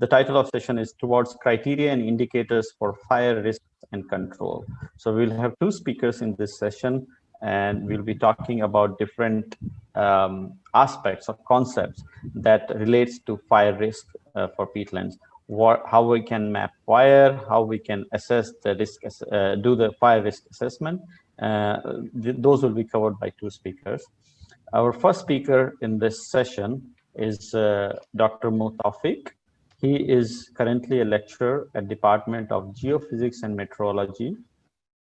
The title of session is Towards Criteria and Indicators for Fire Risk and Control. So we'll have two speakers in this session and we'll be talking about different um, aspects or concepts that relates to fire risk uh, for peatlands. What, how we can map fire, how we can assess the risk, uh, do the fire risk assessment. Uh, th those will be covered by two speakers. Our first speaker in this session is uh, Dr. Mutafik. He is currently a lecturer at Department of Geophysics and Meteorology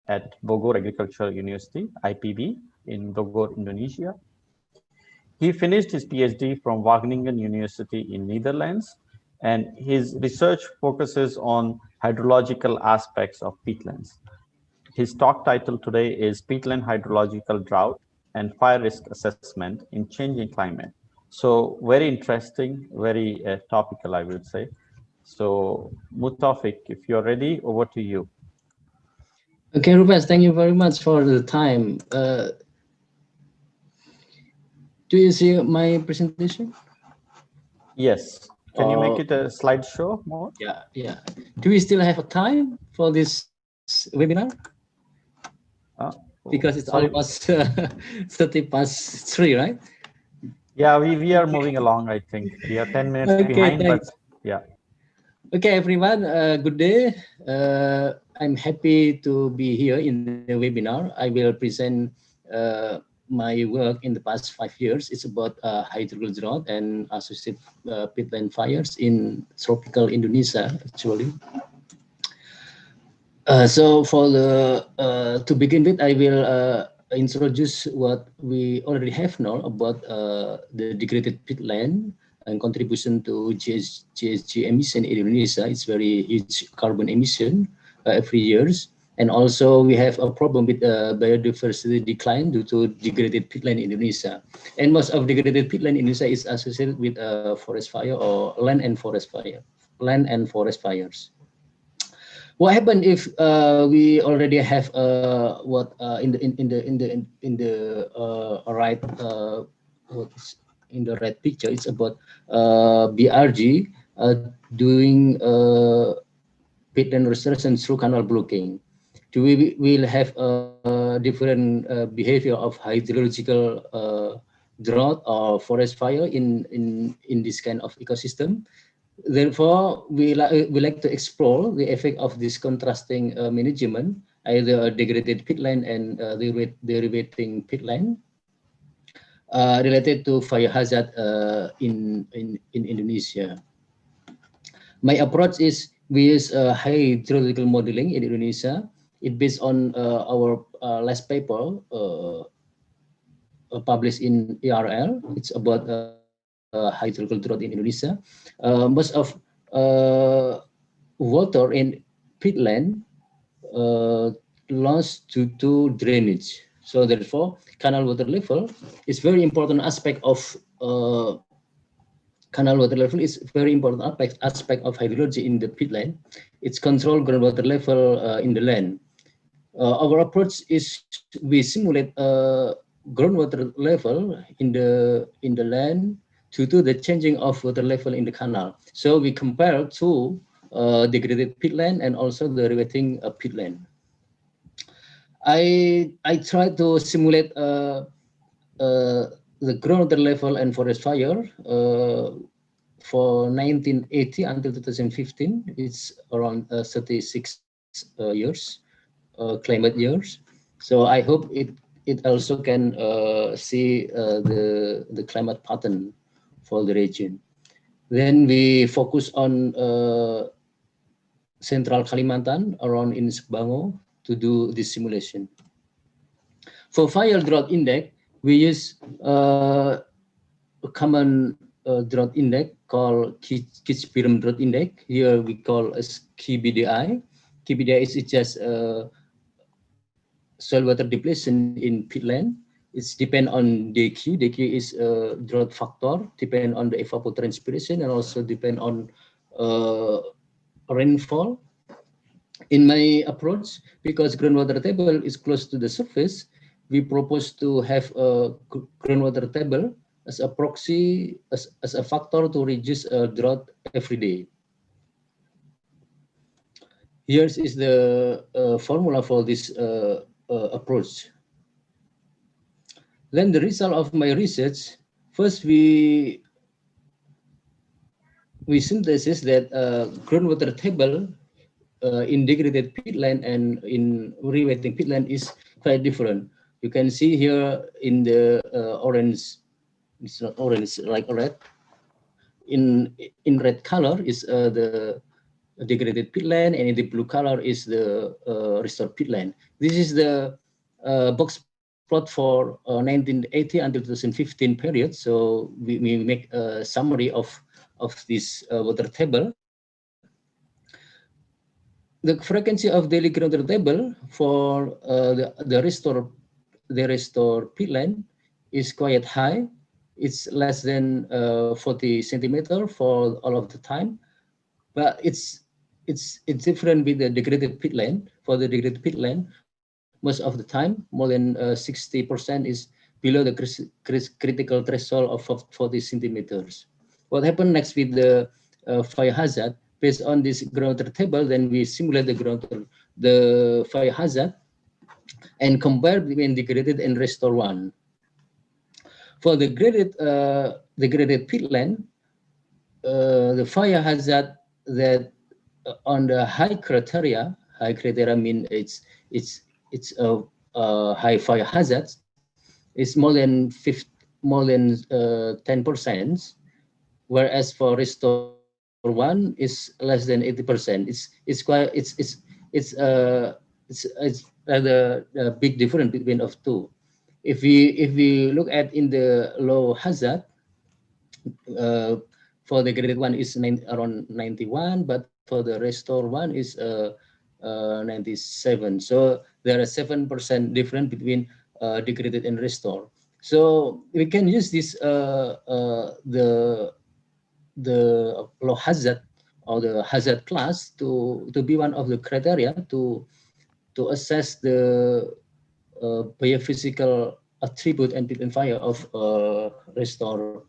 at Bogor Agricultural University, IPB, in Bogor, Indonesia. He finished his PhD from Wageningen University in Netherlands, and his research focuses on hydrological aspects of peatlands. His talk title today is Peatland Hydrological Drought and Fire Risk Assessment in Changing Climate. So very interesting, very uh, topical, I would say. So Mutafik, if you're ready, over to you. Okay, Rupert, thank you very much for the time. Uh, do you see my presentation? Yes. Can you make it a slideshow more? Yeah, yeah. Do we still have a time for this webinar? Uh, because it's sorry. almost uh, 30 past 3, right? Yeah, we, we are moving along, I think. We are 10 minutes okay, behind, thanks. but yeah. Okay, everyone, uh, good day. Uh, I'm happy to be here in the webinar. I will present uh, my work in the past five years. It's about uh, and associated uh, peatland fires in tropical Indonesia, actually. Uh, so for the uh, to begin with, I will uh, introduce what we already have now about uh, the degraded peatland and contribution to GS, GHG emission in Indonesia. It's very huge carbon emission every years. And also we have a problem with uh, biodiversity decline due to degraded peatland in Indonesia. And most of degraded peatland in Indonesia is associated with uh, forest fire or land and forest fire, land and forest fires. What happened if uh, we already have uh, what uh, in the in, in the in the in the uh, right uh, in the right picture? It's about uh, BRG doing uh, peatland restoration through canal blocking Do we will have a, different behavior of hydrological drought or forest fire in, in, in this kind of ecosystem. Therefore, we, li we like to explore the effect of this contrasting uh, management, either a degraded peatland and uh, derivating peatland, uh, related to fire hazard uh, in, in, in Indonesia. My approach is we use uh, hydrological modeling in Indonesia it based on uh, our uh, last paper uh, published in ERL. It's about hydrological drought in Indonesia. most of water in peatland lost due to drainage. So therefore, canal water level is very important aspect of uh, canal water level is very important aspect, aspect of hydrology in the peatland. It's control groundwater level uh, in the land uh, our approach is we simulate a groundwater level in the in the land due do the changing of water level in the canal. So we compare to uh, degraded peatland and also the rewetting uh, peatland. I I try to simulate uh, uh, the groundwater level and forest fire uh, for 1980 until 2015. It's around uh, 36 uh, years climate years. So I hope it it also can see the the climate pattern for the region. Then we focus on uh, central Kalimantan around in Sebangau to do this simulation. For fire drought index, we use uh, a common uh, drought index called Keetch-Byram drought index. Here we call as KBDI. KBDI is just uh, soil water depletion in peatland. It's depend on DQ. DQ is a drought factor, depend on the evapotranspiration and also depend on uh, rainfall. In my approach, because groundwater table is close to the surface, we propose to have a groundwater table as a proxy, as, as a factor to reduce a drought every day. here is the uh, formula for this uh, uh, approach. Then the result of my research, first we we synthesis that uh, groundwater table uh, in degraded peatland and in rewetting peatland is quite different. You can see here in the uh, orange, it's not orange, like red. In in red color is uh, the degraded peatland, and in the blue color is the uh, restored peatland. This is the uh, box plot for 1980 uh, until 2015 period. So we, we make a summary of of this uh, water table. The frequency of daily groundwater table for uh, the, the restore the restore peatland is quite high. It's less than uh, 40 centimeter for all of the time, but it's it's it's different with the degraded peatland. For the degraded peatland, most of the time, more than 60% uh, is below the critical threshold of 40 centimeters. What happened next with the uh, fire hazard? Based on this groundwater table, then we simulate the groundwater, the fire hazard, and compare between degraded and restore one. For the graded, uh, the graded peatland, uh, the fire hazard that uh, on the high criteria, high criteria mean it's it's it's a, high fire hazard, it's more than 50, more than uh, 10 percent whereas for restore one is less than 80%. It's it's quite it's it's it's uh it's it's rather a big difference between of two. If we if we look at in the low hazard, uh, for the graded one is nine, around 91, but for the restore one is uh, uh 97. So there are seven percent difference between uh, degraded and restore. So we can use this uh, uh, the the low hazard or the hazard class to to be one of the criteria to to assess the uh, biophysical attribute and peatland fire of uh, restore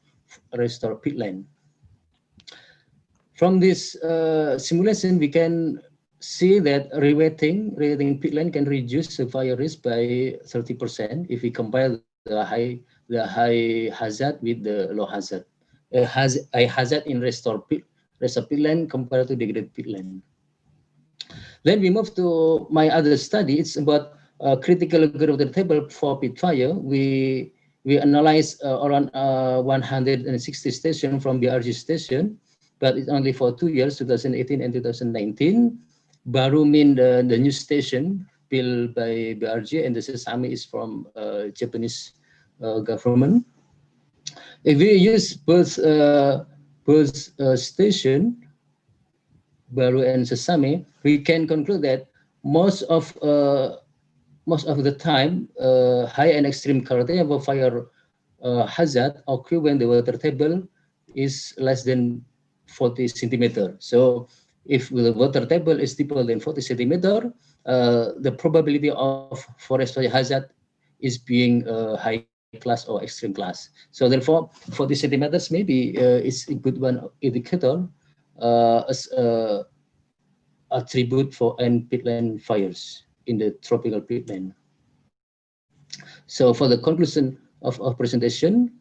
restore peatland. From this uh, simulation, we can see that rewetting, rewetting peatland can reduce the fire risk by 30% if we compare the high the high hazard with the low hazard uh, has a hazard in restore pit, restore peatland compared to degraded peatland. Then we move to my other study. It's about uh, critical groundwater table for pit fire. We we analyze uh, around uh, 160 stations from BRG station, but it's only for two years, 2018 and 2019. Baru mean the, the new station built by BRG and the Sesame is from uh, Japanese uh, government. If we use both uh, both uh, station, Baru and Sesame, we can conclude that most of uh, most of the time, uh, high and extreme criteria for fire hazard occur when the water table is less than 40 centimeter. So if the water table is deeper than 40 centimeter, uh, the probability of forest fire hazard is being uh, high class or extreme class. So therefore, 40 centimeters maybe uh, is a good one indicator uh, as a attribute for end peatland fires in the tropical peatland. So for the conclusion of our presentation,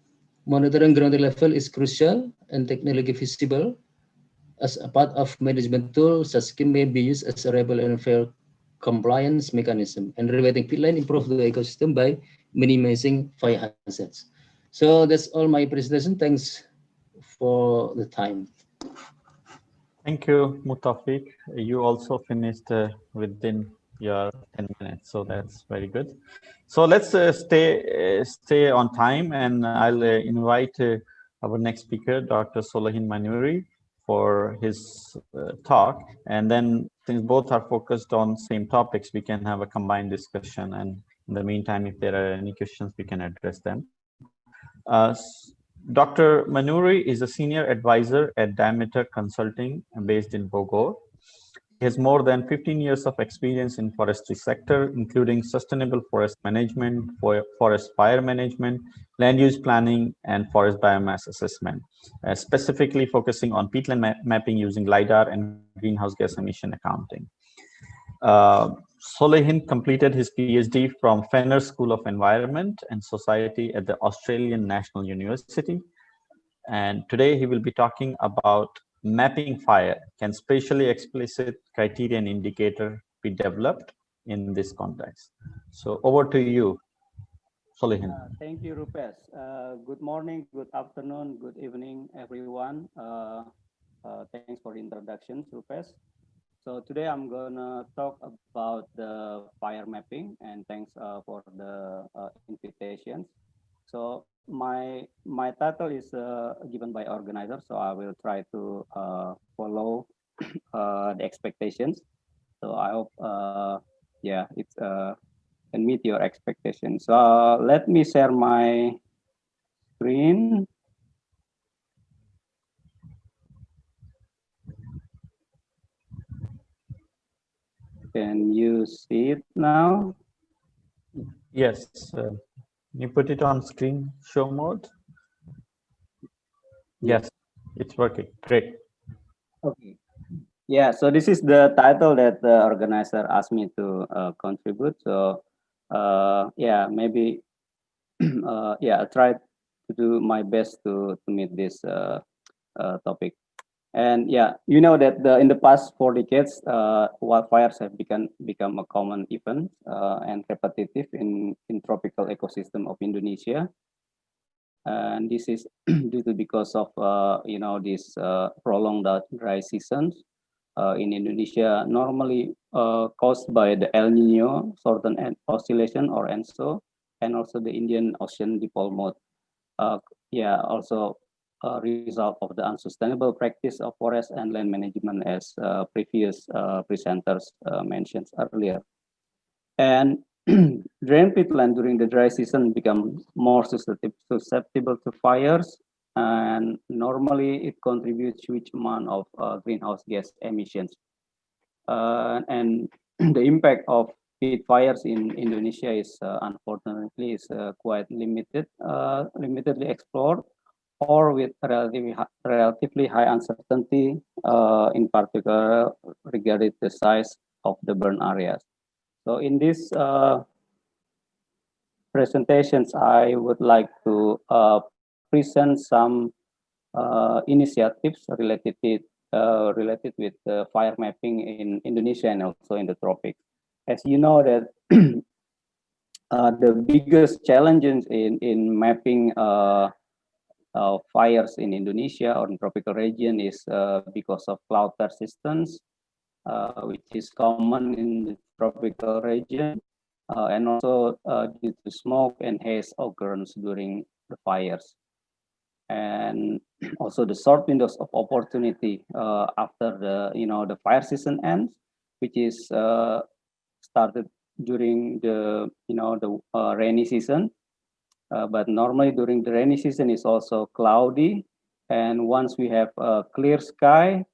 monitoring ground level is crucial and technology feasible. As a part of management tool, such scheme may be used as a reliable and fair compliance mechanism. And rewetting peatland improve the ecosystem by minimizing fire hazards. So that's all my presentation. Thanks for the time. Thank you, Mutafiq. You also finished uh, within your 10 minutes, so that's very good. So let's uh, stay uh, stay on time, and I'll uh, invite uh, our next speaker, Dr. Solichin Manuri, for his uh, talk. And then, since both are focused on same topics, we can have a combined discussion and in the meantime, if there are any questions, we can address them. Uh, Dr. Manuri is a senior advisor at Daemeter Consulting based in Bogor. He has more than 15 years of experience in forestry sector, including sustainable forest management, forest fire management, land use planning, and forest biomass assessment, uh, specifically focusing on peatland ma mapping using LIDAR and greenhouse gas emission accounting. Uh, Solichin completed his PhD from Fenner School of Environment and Society at the Australian National University. And today he will be talking about mapping fire. Can spatially explicit criterion indicator be developed in this context? So over to you, Solichin. Uh, thank you, Rupesh. Uh, good morning, good afternoon, good evening, everyone. Uh, uh thanks for the introduction, Rupesh. So today I'm gonna talk about the fire mapping and thanks uh, for the uh, invitations. So my my title is uh, given by organizer, so I will try to uh, follow uh, the expectations. So I hope, uh, yeah, it's uh, can meet your expectations. So let me share my screen. Can you see it now? Yes. Uh, you put it on screen show mode? Yes, it's working. Great. Okay. Yeah, so this is the title that the organizer asked me to uh, contribute. So uh, yeah, maybe, uh, yeah, I'll try to do my best to, to meet this uh, uh, topic. And yeah, you know that the, in the past four decades, uh, wildfires have become become a common event uh, and repetitive in, in tropical ecosystem of Indonesia. And this is due to because of, uh, you know, this uh, prolonged dry seasons uh, in Indonesia, normally uh, caused by the El Nino Southern Oscillation or ENSO, and also the Indian Ocean Dipole Mode. yeah, also a result of the unsustainable practice of forest and land management as uh, previous uh, presenters uh, mentioned earlier. And drain peatland during the dry season become more susceptible to fires and normally it contributes huge amount of uh, greenhouse gas emissions. Uh, and the impact of peat fires in Indonesia is uh, unfortunately is quite limited, limitedly explored or with relatively high, relatively high uncertainty, uh, in particular regarding the size of the burn areas. So in this uh, presentations, I would like to uh, present some uh, initiatives related uh, related with fire mapping in Indonesia and also in the tropics. As you know that uh, the biggest challenges in in mapping uh, fires in Indonesia or in tropical region is uh, because of cloud persistence, uh, which is common in the tropical region, uh, and also uh, due to smoke and haze occurrence during the fires. And also the short windows of opportunity uh, after the you know the fire season ends, which is started during the you know the rainy season uh, but normally during the rainy season it's also cloudy. And once we have a clear sky,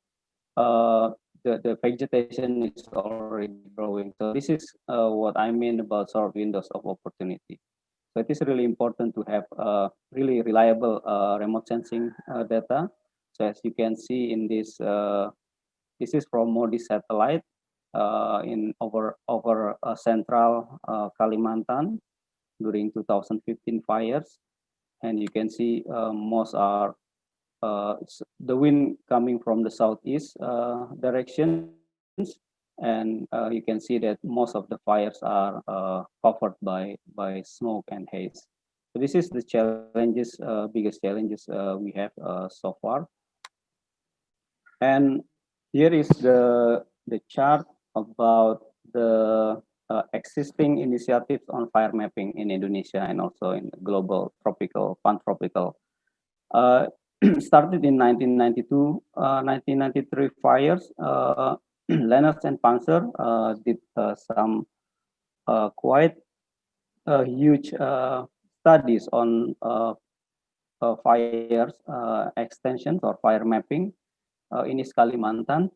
uh, the, the vegetation is already growing. So this is uh, what I mean about short windows of opportunity. So it is really important to have uh, really reliable uh, remote sensing uh, data. So as you can see in this, this is from MODIS satellite in over over central Kalimantan during 2015 fires. And you can see uh, most are uh, the wind coming from the southeast uh, directions. And uh, you can see that most of the fires are uh, covered by, by smoke and haze. So this is the challenges, uh, biggest challenges we have so far. And here is the, the chart about the uh, existing initiatives on fire mapping in Indonesia and also in global tropical, pantropical. Uh, started in 1992, uh, 1993 fires, uh, Lennertz and Panzer uh, did uh, some uh, quite huge studies on fires extensions or fire mapping in East Kalimantan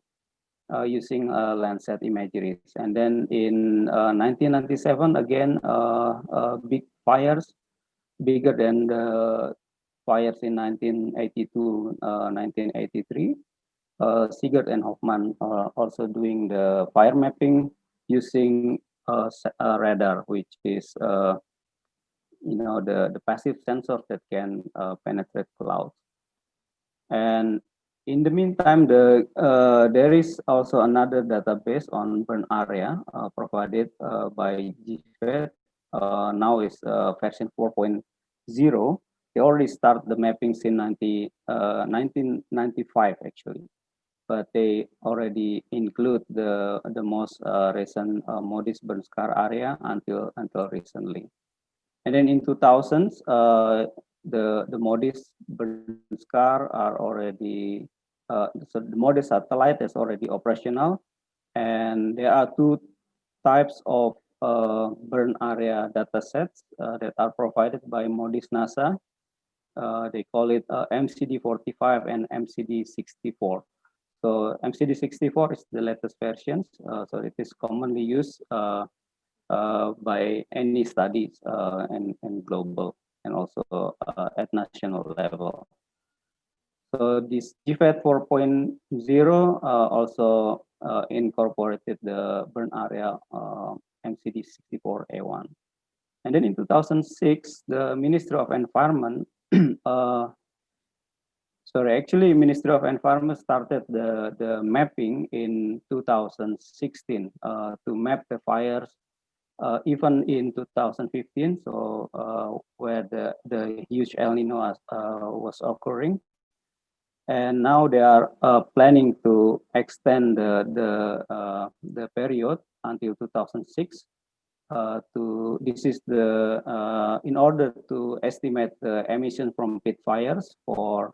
uh, using uh, Landsat imageries. And then in 1997, uh, again, uh, uh, big fires, bigger than the fires in 1982, 1983. Siegert and Hoffman are also doing the fire mapping using a, radar, which is you know the the passive sensor that can uh, penetrate clouds. And in the meantime, the uh, there is also another database on burn area uh, provided uh, by GFED. Uh, now is uh, version 4.0. They already start the mapping since 90, 1995 actually but they already include the the most uh, recent uh, MODIS burn scar area until until recently. And then in 2000s, uh, the the MODIS burn scar are already uh, so the MODIS satellite is already operational, and there are two types of uh, burn area data sets uh, that are provided by MODIS NASA. they call it MCD45 and MCD64. So MCD64 is the latest versions. Uh, so it is commonly used uh, uh, by any studies uh, and, and global and also uh, at national level. So this GFED 4.0 uh, also incorporated the burn area MCD64A1. And then in 2006, the Ministry of Environment Sorry, actually, Ministry of Environment started the, the mapping in 2016 uh, to map the fires uh, even in 2015, so uh, where the, the huge El Nino uh, was occurring. And now they are uh, planning to extend the, the, uh, the period until 2006 uh, to this is the uh, in order to estimate the emission from pit fires for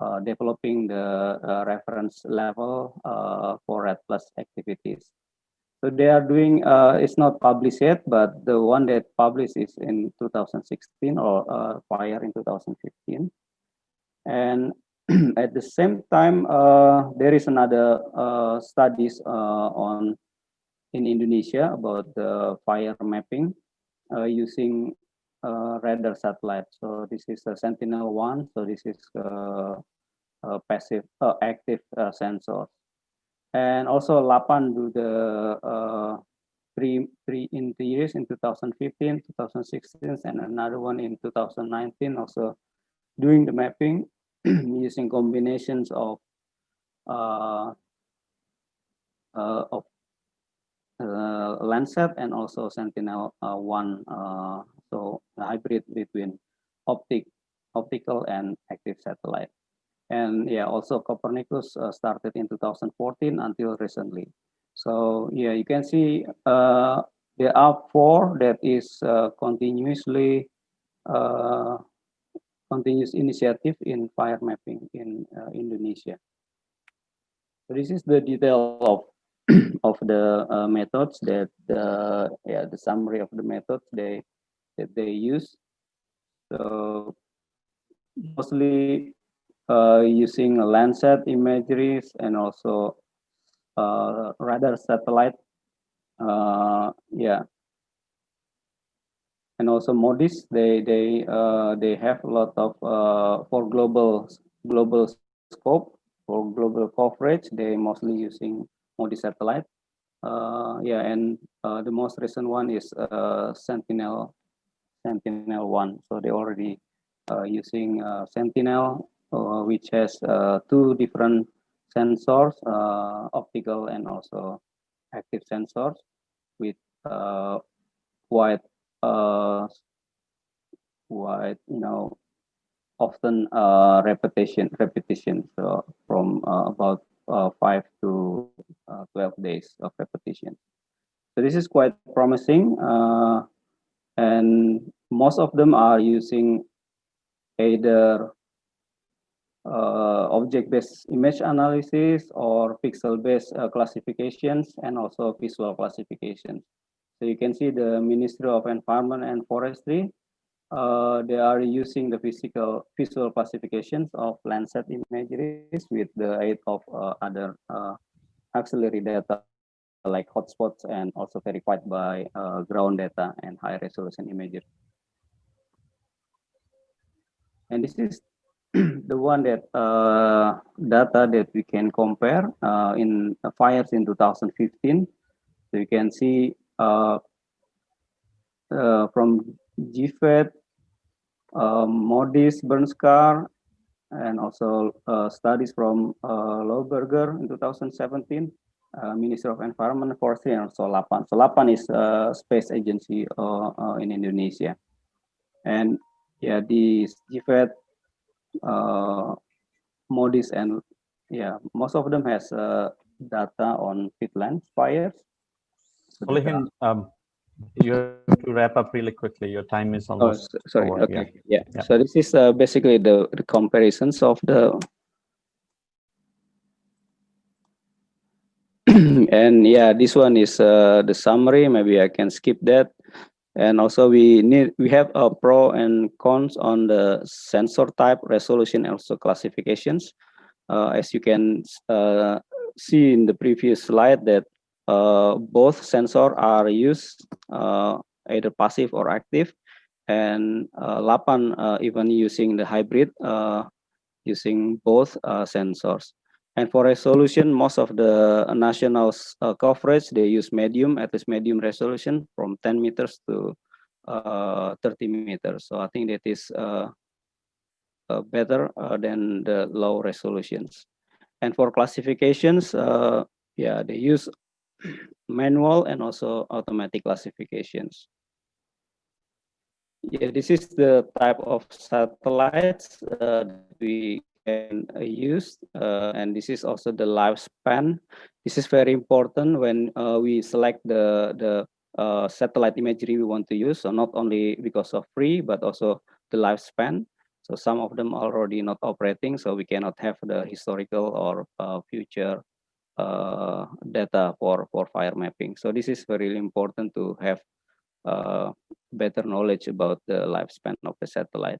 uh, developing the uh, reference level for REDD Plus activities. So they are doing, it's not published yet, but the one that published is in 2016 or fire in 2015. And at the same time, uh, there is another uh, studies uh, on in Indonesia about the fire mapping using uh, radar satellite. So this is a Sentinel one. So this is uh, a passive, uh, active uh, sensor. And also Lapan do the uh, three three years in 2015, 2016, and another one in 2019. Also doing the mapping using combinations of uh, uh, of uh, Landsat and also Sentinel uh, one uh, so hybrid between optic, optical and active satellite. And yeah, also Copernicus uh, started in 2014 until recently. So yeah, you can see uh, there are four that is continuously continuous initiative in fire mapping in uh, Indonesia. So this is the detail of of the uh, methods that the yeah the summary of the methods they that they use. So mostly uh, using Landsat imageries and also uh, radar satellite. Uh, yeah. And also MODIS, they they uh, they have a lot of uh, for global global scope for global coverage. They mostly using MODIS satellite. Uh, yeah, and the most recent one is uh Sentinel Sentinel-1. So they already uh, using uh, Sentinel, uh, which has two different sensors, optical and also active sensors with quite quite you know often uh, repetition repetition so from uh, about uh, five to 12 days of repetition so this is quite promising Uh, and most of them are using either uh, object-based image analysis or pixel-based uh, classifications and also visual classifications. So you can see the Ministry of Environment and Forestry, uh, they are using the physical visual classifications of Landsat imageries with the aid of uh, other uh, auxiliary data like hotspots and also verified by uh, ground data and high resolution images. And this is the one that uh, data that we can compare uh, in fires in 2015. So you can see uh, uh, from GFED, uh, MODIS, Bern-Scar, and also uh, studies from uh, Lohberger in 2017, uh, Ministry of Environment, Forestry, and also LAPAN. So LAPAN is a space agency in Indonesia. And yeah, the GFED, MODIS, and yeah, most of them has data on peatland fires. So um, you have to wrap up really quickly. Your time is oh, almost. Oh, sorry. Over. Okay. Yeah. yeah. So this is uh, basically the, the comparisons of the. and yeah, this one is uh, the summary. Maybe I can skip that. And also we need we have a pro and cons on the sensor type, resolution, and also classifications. Uh, as you can uh, see in the previous slide that both sensor are used uh, either passive or active and uh, Lapan even using the hybrid using both sensors. And for resolution, most of the national uh, coverage, they use medium, at least medium resolution from 10 meters to uh, 30 meters. So I think that is uh, better than the low resolutions. And for classifications, yeah, they use manual and also automatic classifications. Yeah, this is the type of satellites uh, we can uh, use, uh, and this is also the lifespan. This is very important when uh, we select the the uh, satellite imagery we want to use. So not only because of free, but also the lifespan. So some of them already not operating, so we cannot have the historical or uh, future uh, data for, for fire mapping. So this is very important to have uh, better knowledge about the lifespan of the satellite.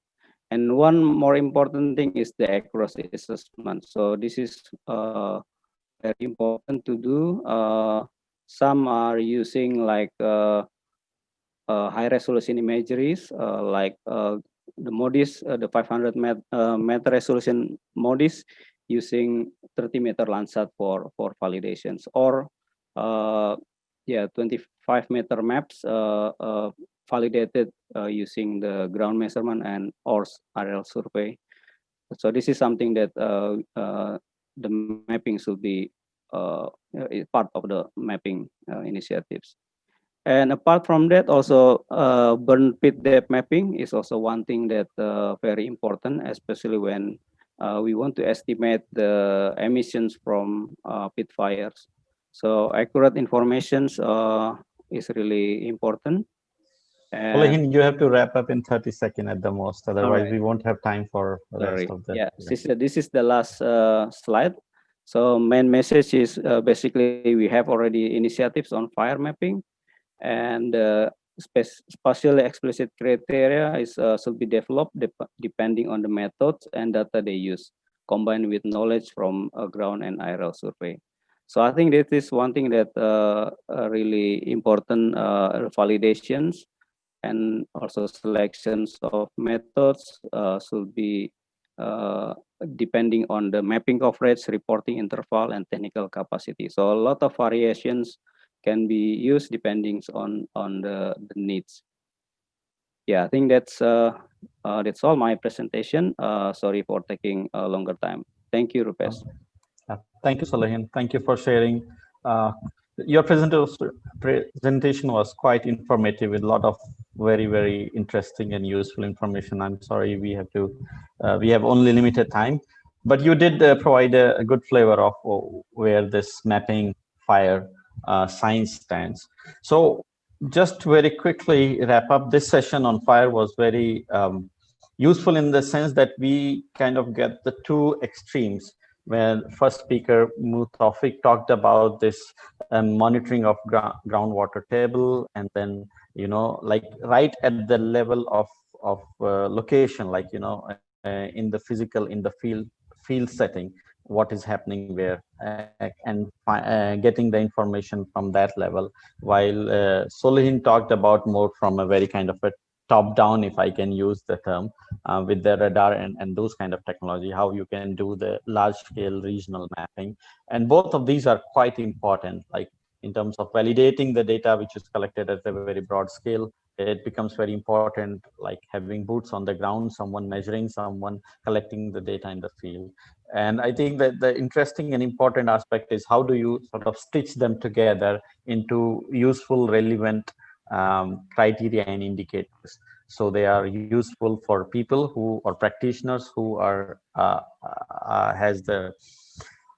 And one more important thing is the accuracy assessment. So this is uh, very important to do. Uh, some are using like uh, uh, high resolution imageries, like the MODIS, the 500 met, meter resolution MODIS using 30 meter Landsat for for validations or uh, yeah 25 meter maps uh, uh, validated uh, using the ground measurement and ORS aerial survey. So this is something that uh, uh, the mapping should be part of the mapping initiatives. And apart from that, also burn pit depth mapping is also one thing that very important, especially when uh, we want to estimate the emissions from uh, pit fires. So accurate information uh, is really important. And you have to wrap up in 30 seconds at the most, otherwise right. we won't have time for the Sorry. rest of the. Yeah, this, is, this is the last uh, slide. So main message is uh, basically we have already initiatives on fire mapping and uh, spatially explicit criteria is uh, should be developed de depending on the methods and data they use, combined with knowledge from a ground and aerial survey. So I think this is one thing that uh, really important uh, validations and also selections of methods uh, should be uh, depending on the mapping coverage, reporting interval, and technical capacity. So a lot of variations can be used depending on on the, the needs. Yeah i think that's uh, uh, that's all my presentation. Uh, sorry for taking a longer time. Thank you rupesh uh, thank you Solichin. thank you for sharing. Uh, your presentation was quite informative with a lot of very very interesting and useful information. I'm sorry we have to uh, we have only limited time but you did provide a, a, good flavor of where this mapping fire uh, science stands. So just very quickly wrap up this session on fire was very um, useful in the sense that we kind of get the two extremes when first speaker Mutafik talked about this um, monitoring of ground groundwater table and then you know like right at the level of of uh, location like you know uh, in the physical in the field field setting what is happening where uh, and uh, getting the information from that level. While uh, Solichin talked about more from a very kind of a top down if I can use the term uh, with the radar and, and those kind of technology how you can do the large scale regional mapping. And both of these are quite important like in terms of validating the data which is collected at a very broad scale. It becomes very important like having boots on the ground someone measuring someone collecting the data in the field and i think that the interesting and important aspect is how do you sort of stitch them together into useful relevant um, criteria and indicators. So they are useful for people who are practitioners who are uh, uh, has the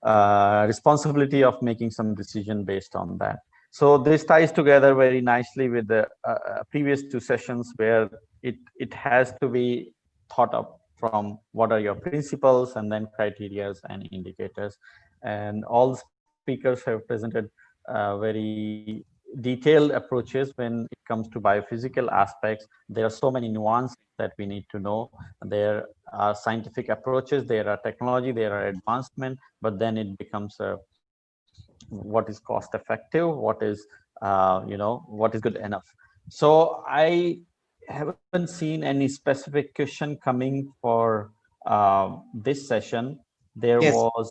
uh, responsibility of making some decision based on that. So this ties together very nicely with the uh, uh, previous two sessions where it, it has to be thought up from what are your principles and then criterias and indicators. And all speakers have presented uh, very detailed approaches when it comes to biophysical aspects. There are so many nuances that we need to know. There are scientific approaches, there are technology, there are advancement, but then it becomes a what is cost effective, what is, uh, you know, what is good enough. So I haven't seen any specific question coming for uh, this session. There yes. was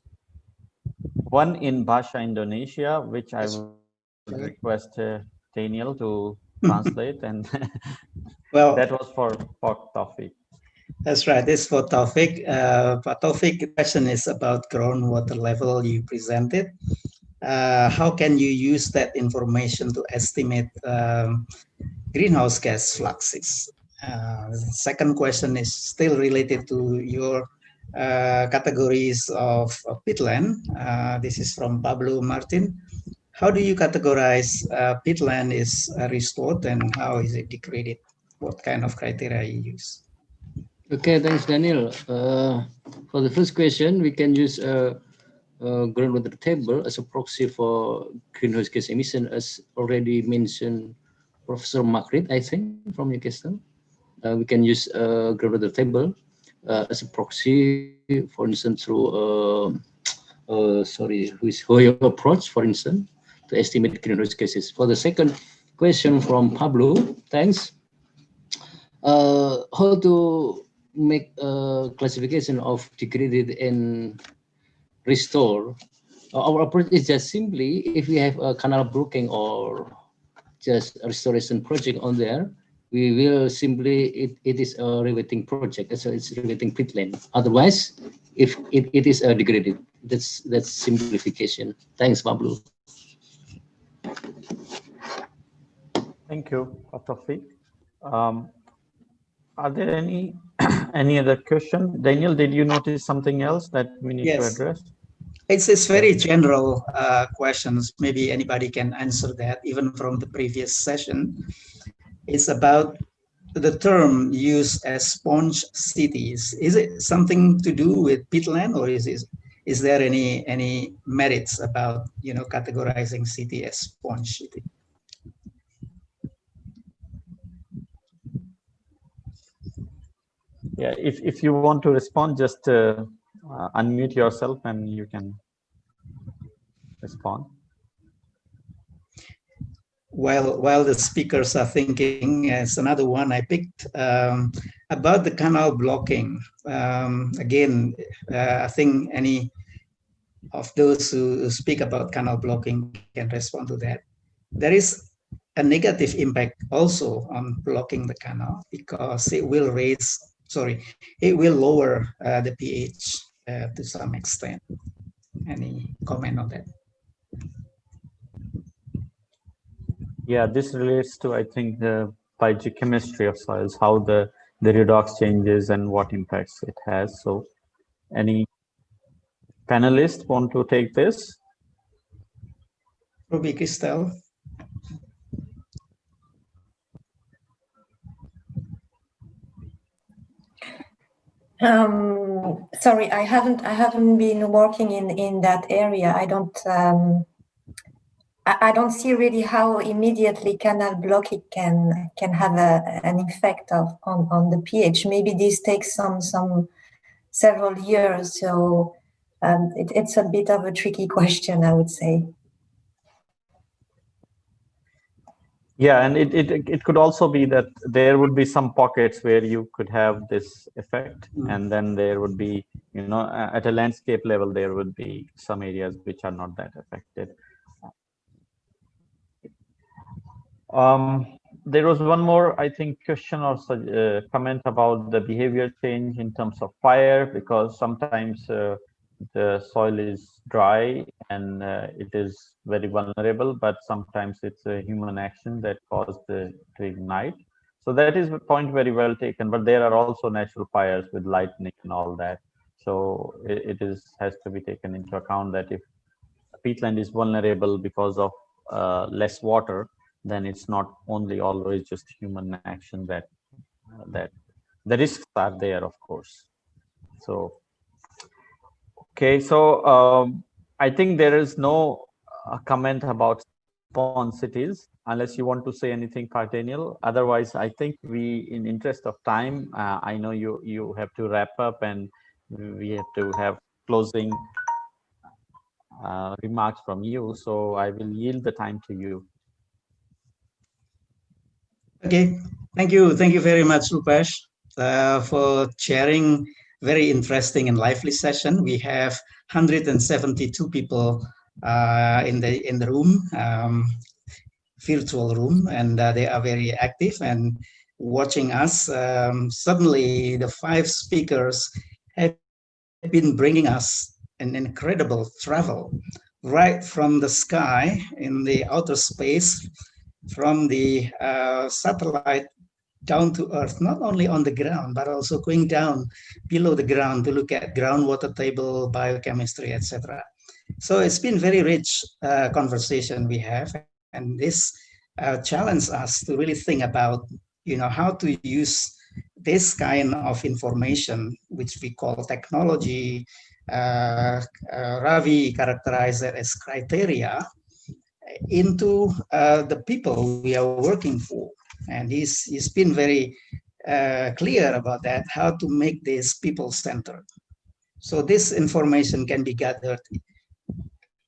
one in Bahasa Indonesia, which I will request uh, Daniel to translate and well that was for, for Taufik. That's right. This for Taufik. Uh, Taufik, question is about groundwater level you presented uh, how can you use that information to estimate um, greenhouse gas fluxes? Uh, second question is still related to your uh, categories of, of peatland. Uh, this is from Pablo Martin. How do you categorize uh, peatland is uh, restored and how is it degraded? What kind of criteria you use? Okay, thanks, Daniel. Uh, for the first question, we can use a groundwater table as a proxy for greenhouse gas emission, as already mentioned Professor Makrit, I think, from Newcastle. Uh, we can use a groundwater table uh, as a proxy, for instance, through, uh, uh, sorry, with Hooijer approach, for instance, to estimate greenhouse gases. For the second question from Pablo, thanks. Uh, how to make a classification of degraded and restore. Our approach is just simply if we have a canal blocking or just a restoration project on there, we will simply, it, it is a rewetting project, so it's rewetting peatland. Otherwise, if it, it is a degraded, that's that's simplification. Thanks, Pablo. Thank you, Taufik. Um, are there any any other question? Daniel, did you notice something else that we need yes. to address? It's, it's very general uh, questions. Maybe anybody can answer that, even from the previous session. It's about the term used as sponge cities. Is it something to do with peatland, or is is, is there any any merits about you know categorizing city as sponge city? Yeah, if if you want to respond, just. Uh, uh, unmute yourself and you can respond. While while the speakers are thinking, as another one I picked um, about the canal blocking. Um, again, uh, I think any of those who speak about canal blocking can respond to that. There is a negative impact also on blocking the canal because it will raise, sorry, it will lower uh, the pH Uh, to some extent. Any comment on that? Yeah, this relates to, I think, the biogeochemistry of soils, how the, the redox changes and what impacts it has. So any panelists want to take this? Ruby Cristel. Um, sorry, I haven't I haven't been working in in that area. I don't um, I, I don't see really how immediately canal blocking can can have a, an effect of on on the pH. Maybe this takes some some several years. So um, it, it's a bit of a tricky question, I would say. Yeah, and it, it it could also be that there would be some pockets where you could have this effect, mm. and then there would be, you know, at a landscape level, there would be some areas which are not that affected. Um, there was one more, I think, question or uh, comment about the behavior change in terms of fire, because sometimes uh, the soil is dry and uh, it is very vulnerable, but sometimes it's a human action that caused the to ignite. So that is a point very well taken, but there are also natural fires with lightning and all that. So it, it is has to be taken into account that if peatland is vulnerable because of uh, less water, then it's not only always just human action that uh, that the risks are there, of course. So okay, so um, I think there is no uh, comment about spawn cities unless you want to say anything, Pak Daniel. Otherwise, I think we, in interest of time, uh, I know you you have to wrap up and we have to have closing uh, remarks from you. So I will yield the time to you. Okay, thank you. Thank you very much, Rupesh, uh, for sharing very interesting and lively session. We have 172 people uh, in the in the room, um, virtual room, and uh, they are very active and watching us. Um, suddenly, the five speakers have been bringing us an incredible travel right from the sky in the outer space from the uh, satellite down to earth, not only on the ground, but also going down below the ground to look at groundwater table, biochemistry, etc. So it's been very rich uh, conversation we have, and this uh, challenged us to really think about, you know, how to use this kind of information, which we call technology, uh, uh Ravi characterized it as criteria, into uh, the people we are working for. And he's, he's been very uh, clear about that, how to make this people-centered. So this information can be gathered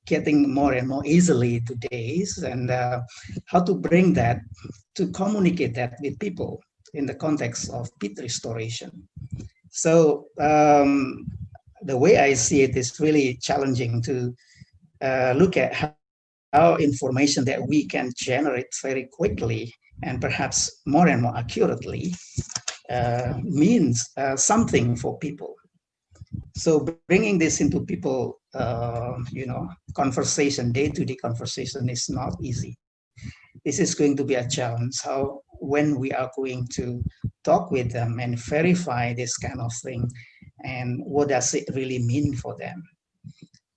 getting more and more easily to days and uh, how to bring that to communicate that with people in the context of peat restoration. So um, the way I see it is really challenging to uh, look at how our information that we can generate very quickly and perhaps more and more accurately uh, means uh, something for people. So bringing this into people, uh, you know, conversation, day-to-day -day conversation is not easy. This is going to be a challenge. How when we are going to talk with them and verify this kind of thing, and what does it really mean for them?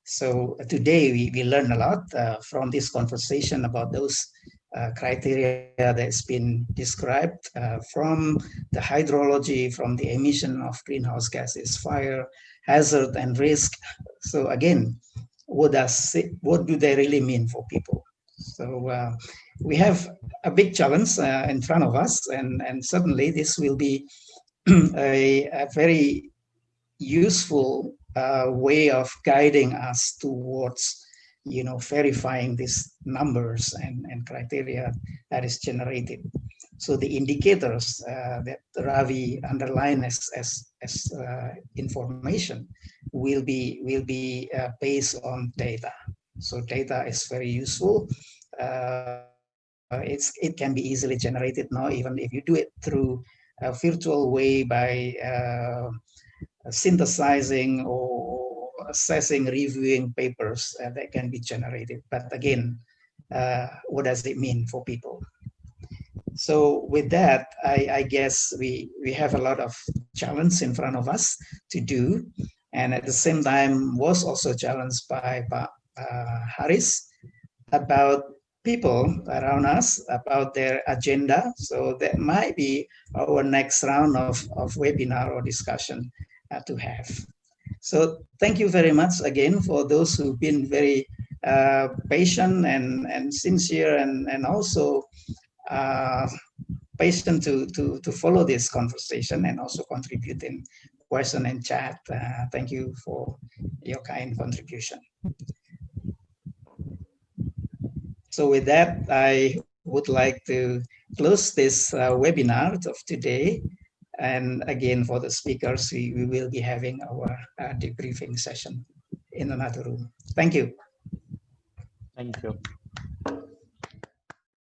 So today we, we learned a lot uh, from this conversation about those uh, criteria that's been described uh, from the hydrology, from the emission of greenhouse gases, fire, hazard and risk. So again, what does it, what do they really mean for people? So uh, we have a big challenge uh, in front of us and, and certainly this will be a, a very useful uh, way of guiding us towards you know verifying these numbers and, and criteria that is generated. So the indicators uh, that ravi underlined as as, as uh, information will be will be uh, based on data. So data is very useful. Uh, it's it can be easily generated now even if you do it through a virtual way by uh, synthesizing or assessing, reviewing papers uh, that can be generated. But again, uh, what does it mean for people? So with that, I, I, guess we, we have a lot of challenge in front of us to do. And at the same time was also challenged by, uh, Haris about people around us, about their agenda. So that might be our next round of, of webinar or discussion uh, to have. So thank you very much again for those who've been very uh, patient and, and sincere and, and also uh, patient to, to, to follow this conversation and also contribute in question and chat. Uh, thank you for your kind contribution. So with that, I would like to close this uh, webinar of today. And again, for the speakers, we, we will be having our uh, debriefing session in another room. Thank you. Thank you.